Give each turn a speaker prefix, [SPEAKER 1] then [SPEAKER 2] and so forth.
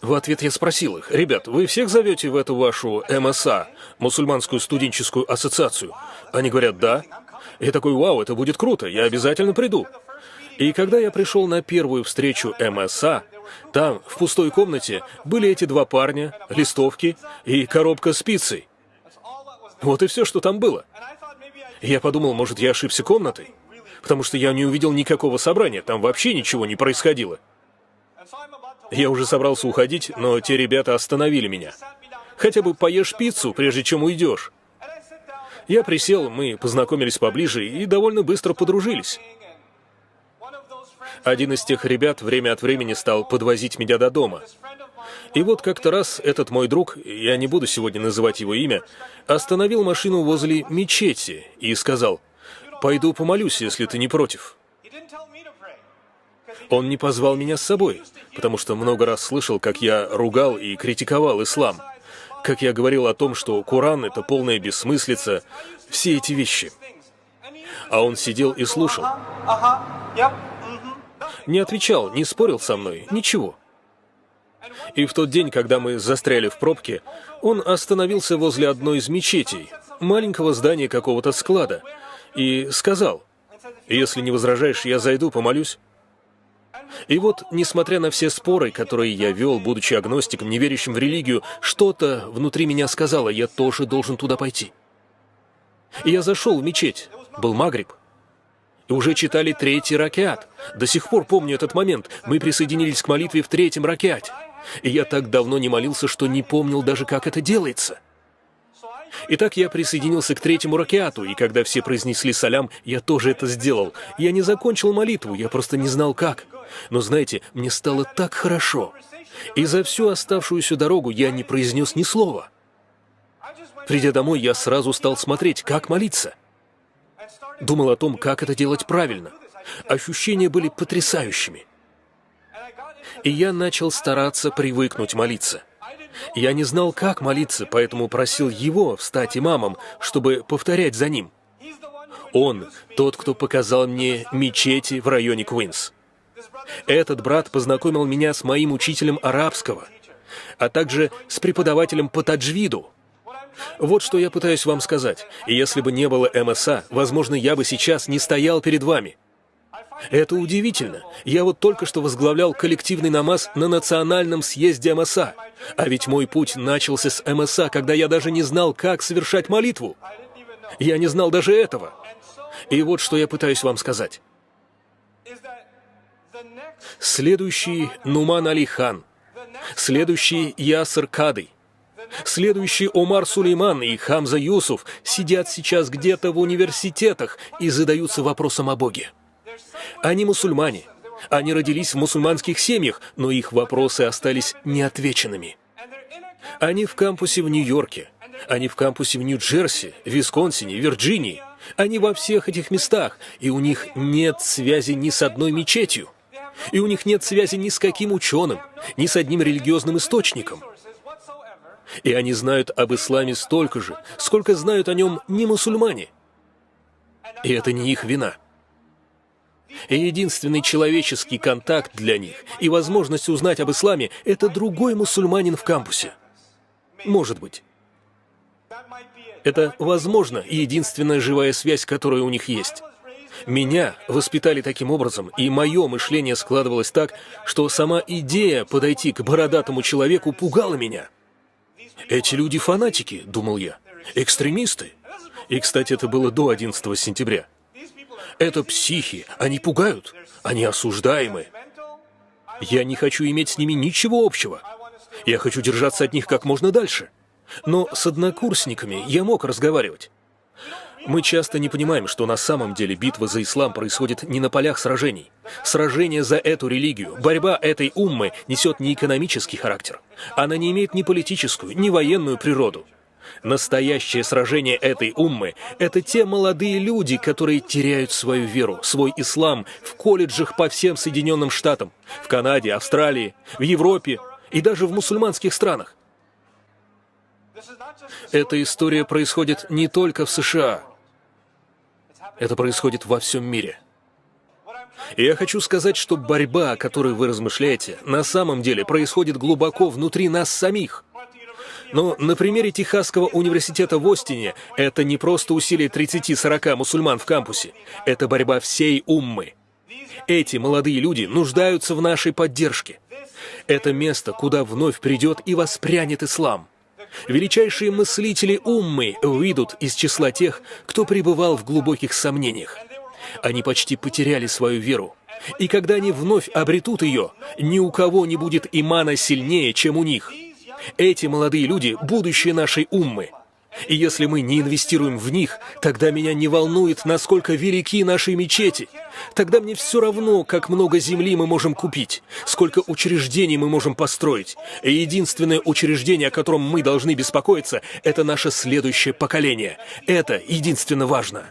[SPEAKER 1] В ответ я спросил их, ребят, вы всех зовете в эту вашу МСА, мусульманскую студенческую ассоциацию? Они говорят, да. Я такой, вау, это будет круто, я обязательно приду. И когда я пришел на первую встречу МСА, там, в пустой комнате, были эти два парня, листовки и коробка с пиццей. Вот и все, что там было. Я подумал, может, я ошибся комнатой? Потому что я не увидел никакого собрания, там вообще ничего не происходило. Я уже собрался уходить, но те ребята остановили меня. Хотя бы поешь пиццу, прежде чем уйдешь. Я присел, мы познакомились поближе и довольно быстро подружились. Один из тех ребят время от времени стал подвозить меня до дома. И вот как-то раз этот мой друг, я не буду сегодня называть его имя, остановил машину возле мечети и сказал, «Пойду помолюсь, если ты не против». Он не позвал меня с собой, потому что много раз слышал, как я ругал и критиковал ислам, как я говорил о том, что Коран — это полная бессмыслица, все эти вещи. А он сидел и слушал. Не отвечал, не спорил со мной, ничего. И в тот день, когда мы застряли в пробке, он остановился возле одной из мечетей, маленького здания какого-то склада, и сказал, «Если не возражаешь, я зайду, помолюсь». И вот, несмотря на все споры, которые я вел, будучи агностиком, не верящим в религию, что-то внутри меня сказало, я тоже должен туда пойти. И я зашел в мечеть, был Магриб, и уже читали третий ракет. До сих пор помню этот момент. Мы присоединились к молитве в третьем ракете. И я так давно не молился, что не помнил даже, как это делается. Итак, я присоединился к третьему ракету, и когда все произнесли салям, я тоже это сделал. Я не закончил молитву, я просто не знал как. Но знаете, мне стало так хорошо. И за всю оставшуюся дорогу я не произнес ни слова. Придя домой, я сразу стал смотреть, как молиться. Думал о том, как это делать правильно. Ощущения были потрясающими. И я начал стараться привыкнуть молиться. Я не знал, как молиться, поэтому просил его встать имамом, чтобы повторять за ним. Он тот, кто показал мне мечети в районе Куинс. Этот брат познакомил меня с моим учителем арабского, а также с преподавателем по таджвиду. Вот что я пытаюсь вам сказать. И если бы не было МСА, возможно, я бы сейчас не стоял перед вами. Это удивительно. Я вот только что возглавлял коллективный намаз на национальном съезде МСА. А ведь мой путь начался с МСА, когда я даже не знал, как совершать молитву. Я не знал даже этого. И вот что я пытаюсь вам сказать. Следующий Нуман Али Хан. Следующий Ясер Кадый. Следующий Омар Сулейман и Хамза Юсуф сидят сейчас где-то в университетах и задаются вопросом о Боге. Они мусульмане. Они родились в мусульманских семьях, но их вопросы остались неотвеченными. Они в кампусе в Нью-Йорке. Они в кампусе в Нью-Джерси, Висконсине, Вирджинии. Они во всех этих местах, и у них нет связи ни с одной мечетью. И у них нет связи ни с каким ученым, ни с одним религиозным источником. И они знают об исламе столько же, сколько знают о нем не мусульмане. И это не их вина. И единственный человеческий контакт для них и возможность узнать об исламе – это другой мусульманин в кампусе. Может быть. Это, возможно, единственная живая связь, которая у них есть. Меня воспитали таким образом, и мое мышление складывалось так, что сама идея подойти к бородатому человеку пугала меня. «Эти люди фанатики», — думал я, — «экстремисты». И, кстати, это было до 11 сентября. Это психи, они пугают, они осуждаемы. Я не хочу иметь с ними ничего общего. Я хочу держаться от них как можно дальше. Но с однокурсниками я мог разговаривать. Мы часто не понимаем, что на самом деле битва за ислам происходит не на полях сражений. Сражение за эту религию, борьба этой уммы несет не экономический характер. Она не имеет ни политическую, ни военную природу. Настоящее сражение этой уммы – это те молодые люди, которые теряют свою веру, свой ислам в колледжах по всем Соединенным Штатам, в Канаде, Австралии, в Европе и даже в мусульманских странах. Эта история происходит не только в США. Это происходит во всем мире. И я хочу сказать, что борьба, о которой вы размышляете, на самом деле происходит глубоко внутри нас самих – но на примере Техасского университета в Остине это не просто усилие 30-40 мусульман в кампусе, это борьба всей уммы. Эти молодые люди нуждаются в нашей поддержке. Это место, куда вновь придет и воспрянет ислам. Величайшие мыслители уммы выйдут из числа тех, кто пребывал в глубоких сомнениях. Они почти потеряли свою веру. И когда они вновь обретут ее, ни у кого не будет имана сильнее, чем у них – эти молодые люди – будущее нашей уммы. И если мы не инвестируем в них, тогда меня не волнует, насколько велики наши мечети. Тогда мне все равно, как много земли мы можем купить, сколько учреждений мы можем построить. И единственное учреждение, о котором мы должны беспокоиться, это наше следующее поколение. Это единственно важно.